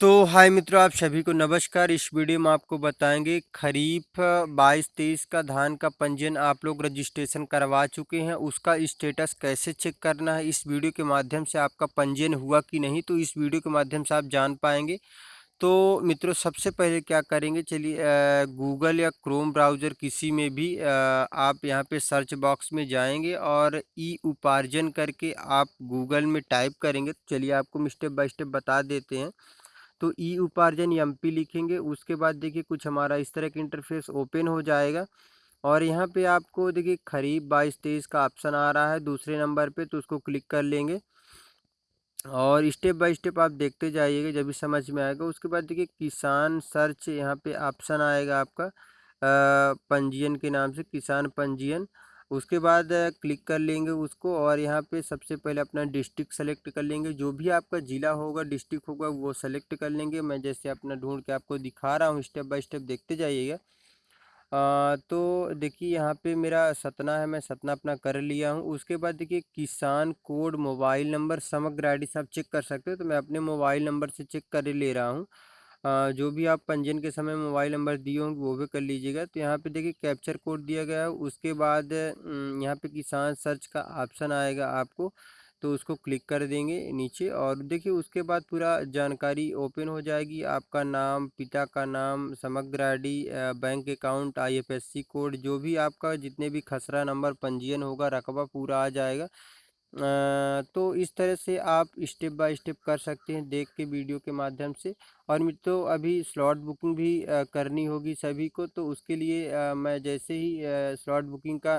तो हाय मित्रों आप सभी को नमस्कार। इस वीडियो में आपको बताएँगे खरीफ 22-23 का धान का पंजीयन आप लोग रजिस्ट्रेशन करवा चुके हैं। उसका स्टेटस कैसे चेक करना है इस वीडियो के माध्यम से आपका पंजीयन हुआ कि नहीं तो इस वीडियो के माध्यम से आप जान पाएँगे। तो मित्रों सबसे पहले क्या करेंगे चलिए गूगल या क्रोम ब्राउज़र किसी में भी आ, आप यहाँ पे सर्च बॉक्स में जाएँगे और ई उपार्जन करके आप गूगल में टाइप करेंगे। तो चलिए आपको स्टेप बाय स्टेप बता देते हैं। तो ई उपार्जन एम पी लिखेंगे, उसके बाद देखिए कुछ हमारा इस तरह का इंटरफेस ओपन हो जाएगा। और यहाँ पे आपको देखिए खरीफ बाईस तेईस का ऑप्शन आ रहा है दूसरे नंबर पे तो उसको क्लिक कर लेंगे। और स्टेप बाय स्टेप आप देखते जाइएगा, जब भी समझ में आएगा। उसके बाद देखिए किसान सर्च यहाँ पे ऑप्शन आएगा आपका पंजीयन के नाम से, किसान पंजीयन। उसके बाद क्लिक कर लेंगे उसको और यहाँ पे सबसे पहले अपना डिस्ट्रिक्ट सेलेक्ट कर लेंगे। जो भी आपका ज़िला होगा, डिस्ट्रिक्ट होगा, वो सेलेक्ट कर लेंगे। मैं जैसे अपना ढूंढ के आपको दिखा रहा हूँ, स्टेप बाय स्टेप देखते जाइएगा। तो देखिए यहाँ पे मेरा सतना है, मैं सतना अपना कर लिया हूँ। उसके बाद देखिए किसान कोड मोबाइल नंबर समग्र आई आप चेक कर सकते हो। तो मैं अपने मोबाइल नंबर से चेक कर ले रहा हूँ। जो भी आप पंजीयन के समय मोबाइल नंबर दिए होंगे, वो भी कर लीजिएगा। तो यहाँ पे देखिए, कैप्चर कोड दिया गया है। उसके बाद यहाँ पे किसान सर्च का ऑप्शन आएगा आपको तो उसको क्लिक कर देंगे नीचे और देखिए, उसके बाद पूरा जानकारी ओपन हो जाएगी। आपका नाम, पिता का नाम, समग्र ID bank account IFSC code, जो भी आपका जितने भी खसरा नंबर पंजीयन होगा, रकबा पूरा आ जाएगा। तो इस तरह से आप स्टेप बाय स्टेप कर सकते हैं देख के वीडियो के माध्यम से। और मित्रों, अभी स्लॉट बुकिंग भी करनी होगी सभी को तो उसके लिए मैं जैसे ही स्लॉट बुकिंग का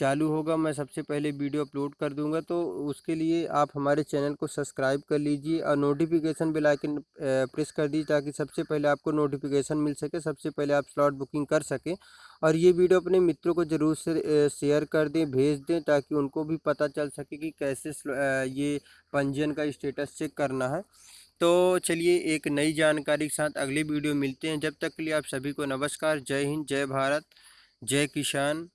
चालू होगा, मैं सबसे पहले वीडियो अपलोड कर दूँगा तो उसके लिए आप हमारे चैनल को सब्सक्राइब कर लीजिए और नोटिफिकेशन बेल आइकन प्रेस कर दीजिए ताकि सबसे पहले आपको नोटिफिकेशन मिल सके, सबसे पहले आप स्लॉट बुकिंग कर सकें। और ये वीडियो अपने मित्रों को ज़रूर से शेयर कर दें, भेज दें, ताकि उनको भी पता चल सके कि कैसे ये पंजीयन का स्टेटस चेक करना है। तो चलिए एक नई जानकारी के साथ अगली वीडियो मिलते हैं। जब तक के लिए आप सभी को नमस्कार। जय हिंद, जय भारत, जय किसान।